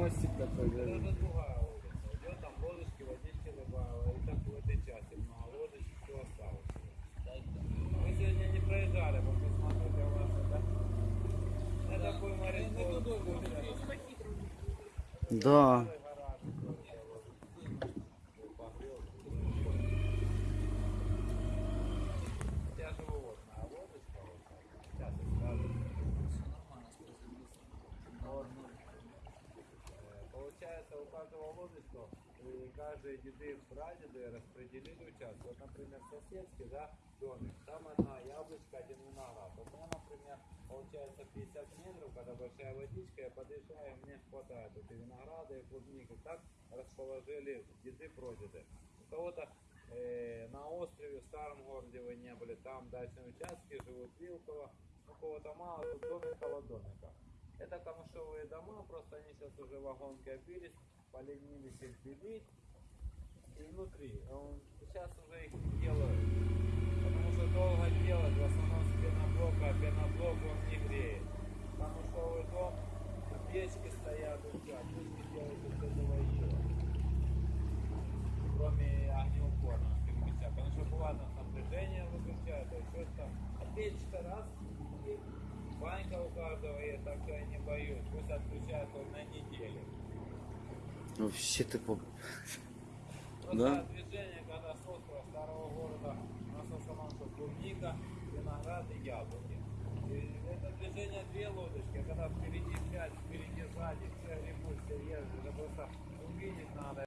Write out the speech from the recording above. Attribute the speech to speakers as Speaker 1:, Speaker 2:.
Speaker 1: Мостик такой,
Speaker 2: Это другая улица. Идет там лодочки, водички добавила. И так в этой части много лодочек, все осталось. Мы сегодня не проезжали, вот посмотрите, у вас это... Это такой моряков.
Speaker 1: Да.
Speaker 2: Я живу вот на лодочке, вот так. Сейчас я скажу. Вот. Э, Получается, у каждого и каждые деды, прадеды распределили участок. Вот, например, соседский, да, домик. Там одна яблочко, один виноград. У меня, например, получается 50 метров, когда большая водичка, я подъезжаю, мне хватает вот и винограда, и клубники. Так расположили деды, прадеды. У кого-то э, на острове, в старом городе вы не были, там дачные участки, живут Вилково, у кого-то мало, тут домик домика. Это камышовые дома, просто они сейчас уже вагонки обились, поленились их белить. И внутри, он- сейчас уже их не делают, потому что долго делать, в основном с пеноблока, а пеноблок он не греет. Камышовый дом, печки стоят, все, а печки делают из этого еще. Кроме огнеупорного потому что бывает там напряжение выключают, а что. А печка раз, банька у каждого я не боюсь. Пусть отключают хоть на неделю.
Speaker 1: Вообще ты по... Да?
Speaker 2: движение, когда с острова старого города у нас в основном что клубника, виноград и яблоки. И это движение две лодочки, а когда впереди пять, впереди сзади, все все ездят, это просто увидеть надо.